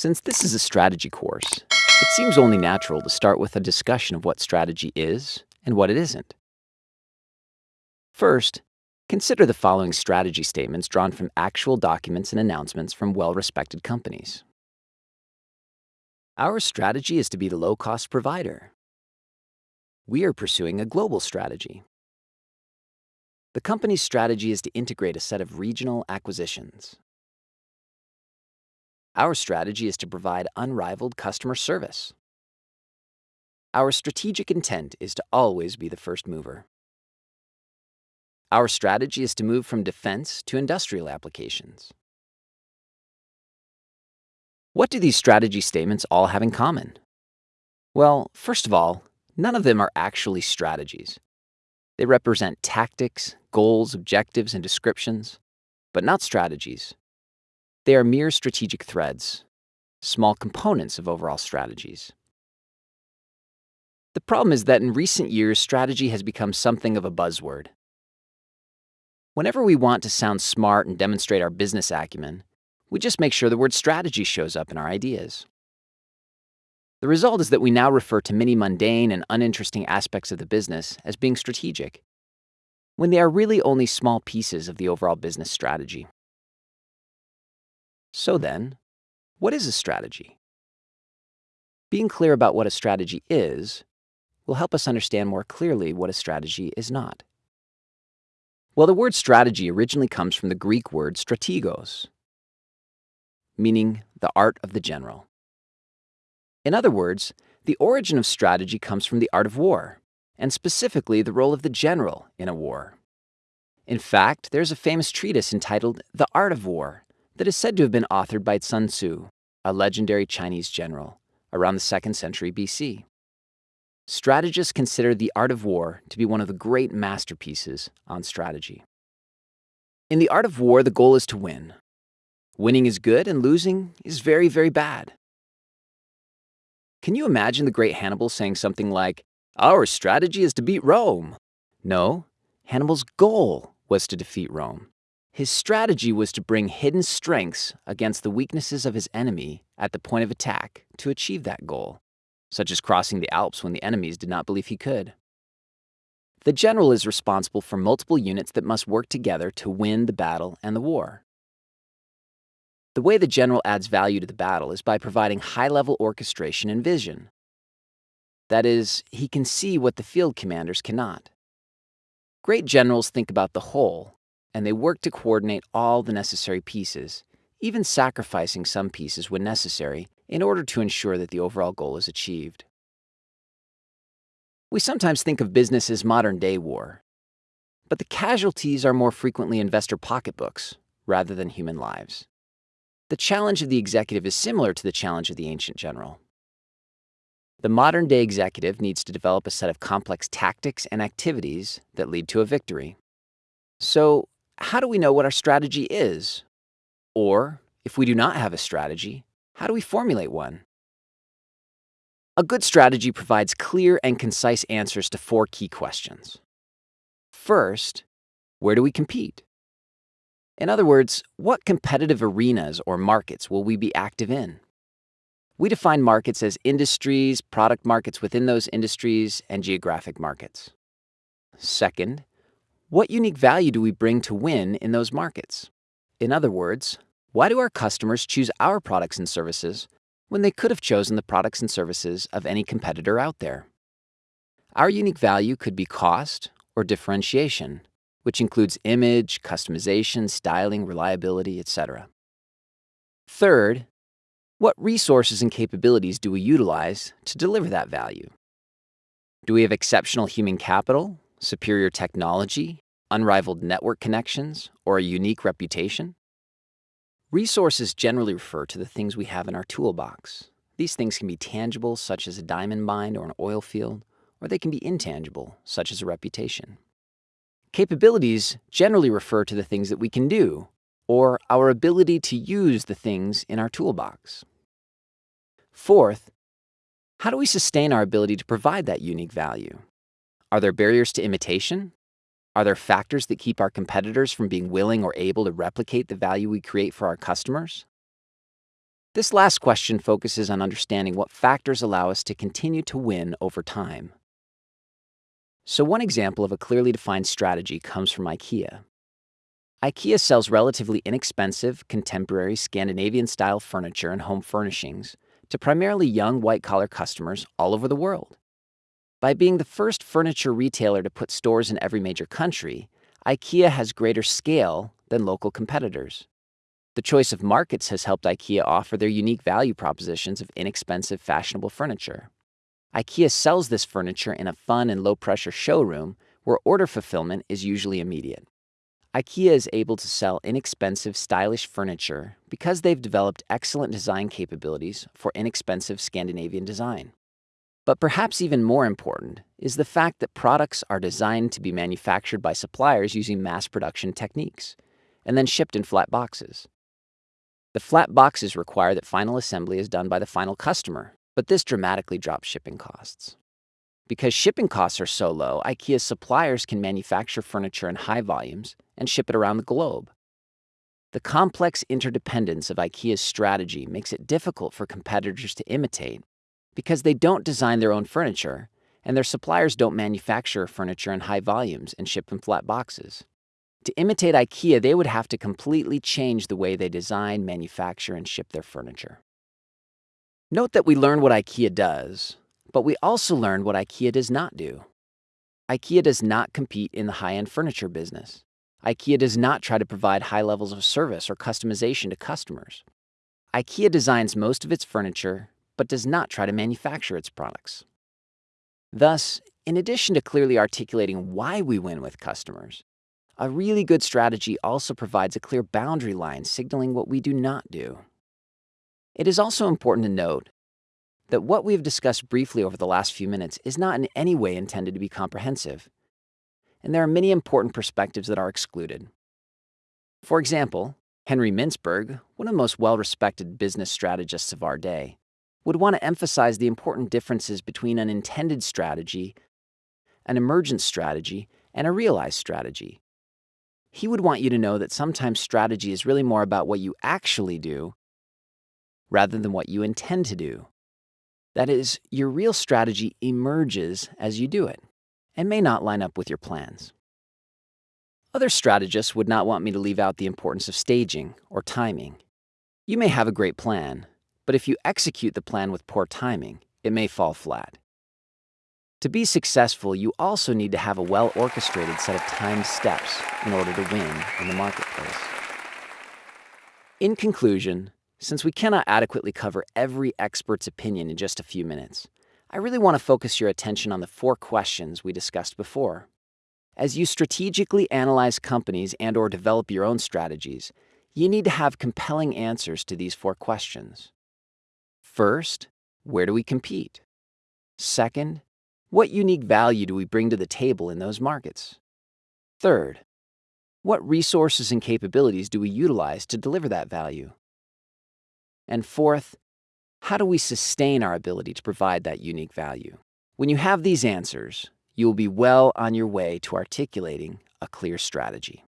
Since this is a strategy course, it seems only natural to start with a discussion of what strategy is and what it isn't. First, consider the following strategy statements drawn from actual documents and announcements from well-respected companies. Our strategy is to be the low-cost provider. We are pursuing a global strategy. The company's strategy is to integrate a set of regional acquisitions. Our strategy is to provide unrivaled customer service. Our strategic intent is to always be the first mover. Our strategy is to move from defense to industrial applications. What do these strategy statements all have in common? Well, first of all, none of them are actually strategies. They represent tactics, goals, objectives, and descriptions, but not strategies. They are mere strategic threads, small components of overall strategies. The problem is that in recent years, strategy has become something of a buzzword. Whenever we want to sound smart and demonstrate our business acumen, we just make sure the word strategy shows up in our ideas. The result is that we now refer to many mundane and uninteresting aspects of the business as being strategic, when they are really only small pieces of the overall business strategy. So then, what is a strategy? Being clear about what a strategy is will help us understand more clearly what a strategy is not. Well, the word strategy originally comes from the Greek word strategos, meaning the art of the general. In other words, the origin of strategy comes from the art of war, and specifically the role of the general in a war. In fact, there's a famous treatise entitled The Art of War that is said to have been authored by Sun Tzu, a legendary Chinese general, around the 2nd century BC. Strategists consider The Art of War to be one of the great masterpieces on strategy. In The Art of War, the goal is to win. Winning is good and losing is very, very bad. Can you imagine the great Hannibal saying something like, Our strategy is to beat Rome? No, Hannibal's goal was to defeat Rome. His strategy was to bring hidden strengths against the weaknesses of his enemy at the point of attack to achieve that goal, such as crossing the Alps when the enemies did not believe he could. The general is responsible for multiple units that must work together to win the battle and the war. The way the general adds value to the battle is by providing high-level orchestration and vision. That is, he can see what the field commanders cannot. Great generals think about the whole and they work to coordinate all the necessary pieces, even sacrificing some pieces when necessary in order to ensure that the overall goal is achieved. We sometimes think of business as modern-day war, but the casualties are more frequently investor pocketbooks rather than human lives. The challenge of the executive is similar to the challenge of the ancient general. The modern-day executive needs to develop a set of complex tactics and activities that lead to a victory. So, how do we know what our strategy is? Or, if we do not have a strategy, how do we formulate one? A good strategy provides clear and concise answers to four key questions. First, where do we compete? In other words, what competitive arenas or markets will we be active in? We define markets as industries, product markets within those industries, and geographic markets. Second, what unique value do we bring to win in those markets? In other words, why do our customers choose our products and services when they could have chosen the products and services of any competitor out there? Our unique value could be cost or differentiation, which includes image, customization, styling, reliability, etc. Third, what resources and capabilities do we utilize to deliver that value? Do we have exceptional human capital superior technology, unrivaled network connections, or a unique reputation? Resources generally refer to the things we have in our toolbox. These things can be tangible, such as a diamond mine or an oil field, or they can be intangible, such as a reputation. Capabilities generally refer to the things that we can do, or our ability to use the things in our toolbox. Fourth, how do we sustain our ability to provide that unique value? Are there barriers to imitation? Are there factors that keep our competitors from being willing or able to replicate the value we create for our customers? This last question focuses on understanding what factors allow us to continue to win over time. So one example of a clearly defined strategy comes from IKEA. IKEA sells relatively inexpensive, contemporary Scandinavian-style furniture and home furnishings to primarily young white-collar customers all over the world. By being the first furniture retailer to put stores in every major country, IKEA has greater scale than local competitors. The choice of markets has helped IKEA offer their unique value propositions of inexpensive, fashionable furniture. IKEA sells this furniture in a fun and low-pressure showroom where order fulfillment is usually immediate. IKEA is able to sell inexpensive, stylish furniture because they've developed excellent design capabilities for inexpensive Scandinavian design. But perhaps even more important is the fact that products are designed to be manufactured by suppliers using mass production techniques and then shipped in flat boxes. The flat boxes require that final assembly is done by the final customer, but this dramatically drops shipping costs. Because shipping costs are so low, IKEA's suppliers can manufacture furniture in high volumes and ship it around the globe. The complex interdependence of IKEA's strategy makes it difficult for competitors to imitate because they don't design their own furniture and their suppliers don't manufacture furniture in high volumes and ship in flat boxes. To imitate IKEA, they would have to completely change the way they design, manufacture, and ship their furniture. Note that we learn what IKEA does, but we also learn what IKEA does not do. IKEA does not compete in the high-end furniture business. IKEA does not try to provide high levels of service or customization to customers. IKEA designs most of its furniture but does not try to manufacture its products. Thus, in addition to clearly articulating why we win with customers, a really good strategy also provides a clear boundary line signaling what we do not do. It is also important to note that what we have discussed briefly over the last few minutes is not in any way intended to be comprehensive, and there are many important perspectives that are excluded. For example, Henry Mintzberg, one of the most well-respected business strategists of our day, would want to emphasize the important differences between an intended strategy, an emergent strategy, and a realized strategy. He would want you to know that sometimes strategy is really more about what you actually do rather than what you intend to do. That is, your real strategy emerges as you do it and may not line up with your plans. Other strategists would not want me to leave out the importance of staging or timing. You may have a great plan, but if you execute the plan with poor timing, it may fall flat. To be successful, you also need to have a well-orchestrated set of timed steps in order to win in the marketplace. In conclusion, since we cannot adequately cover every expert's opinion in just a few minutes, I really want to focus your attention on the four questions we discussed before. As you strategically analyze companies and or develop your own strategies, you need to have compelling answers to these four questions. First, where do we compete? Second, what unique value do we bring to the table in those markets? Third, what resources and capabilities do we utilize to deliver that value? And fourth, how do we sustain our ability to provide that unique value? When you have these answers, you will be well on your way to articulating a clear strategy.